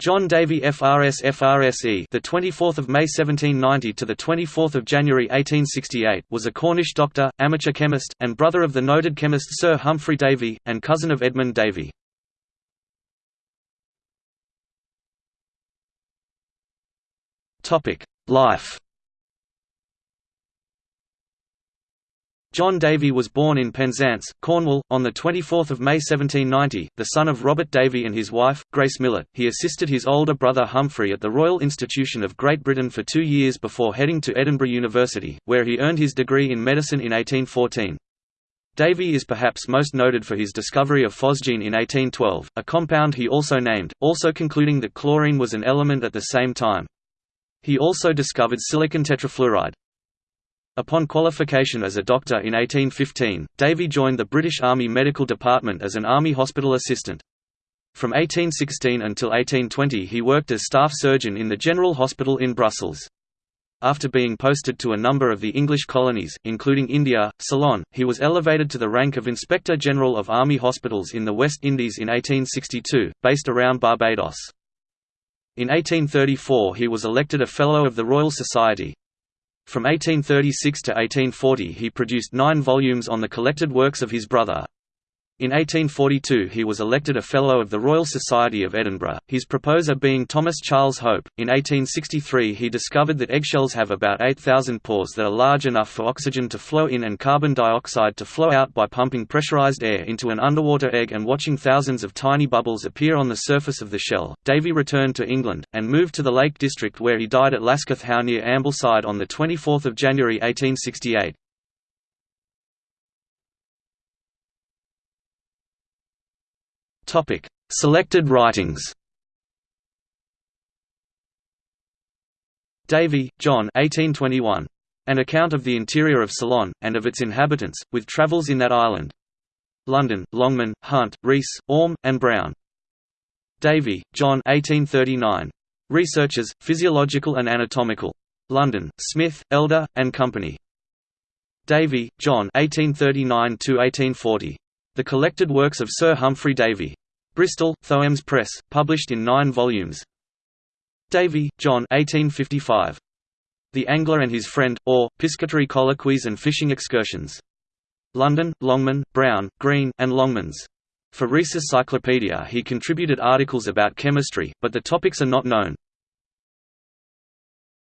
John Davy FRS FRSE the 24th of May 1790 to the 24th of January 1868 was a Cornish doctor, amateur chemist, and brother of the noted chemist Sir Humphry Davy and cousin of Edmund Davy. Topic: Life John Davy was born in Penzance, Cornwall, on 24 May 1790, the son of Robert Davy and his wife, Grace Millett. He assisted his older brother Humphry at the Royal Institution of Great Britain for two years before heading to Edinburgh University, where he earned his degree in medicine in 1814. Davy is perhaps most noted for his discovery of phosgene in 1812, a compound he also named, also concluding that chlorine was an element at the same time. He also discovered silicon tetrafluoride. Upon qualification as a doctor in 1815, Davy joined the British Army Medical Department as an Army hospital assistant. From 1816 until 1820 he worked as staff surgeon in the General Hospital in Brussels. After being posted to a number of the English colonies, including India, Ceylon, he was elevated to the rank of Inspector General of Army Hospitals in the West Indies in 1862, based around Barbados. In 1834 he was elected a Fellow of the Royal Society, from 1836 to 1840 he produced nine volumes on the collected works of his brother. In 1842 he was elected a Fellow of the Royal Society of Edinburgh, his proposer being Thomas Charles Hope. In 1863 he discovered that eggshells have about 8,000 pores that are large enough for oxygen to flow in and carbon dioxide to flow out by pumping pressurized air into an underwater egg and watching thousands of tiny bubbles appear on the surface of the shell. Davy returned to England, and moved to the Lake District where he died at Lesketh How near Ambleside on 24 January 1868. Topic: Selected writings. Davy, John 1821. An account of the interior of Ceylon, and of its inhabitants, with travels in that island. London, Longman, Hunt, Rees, Orme, and Brown. Davy, John 1839. Researches, Physiological and Anatomical. London, Smith, Elder, and Company. Davy, John 1839–1840. The Collected Works of Sir Humphry Davy. Bristol, Thoemmes Press, published in nine volumes. Davy, John 1855. The Angler and His Friend, or, Piscatory Colloquies and Fishing Excursions. London, Longman, Brown, Green, and Longmans. For Rees's Cyclopedia he contributed articles about chemistry, but the topics are not known.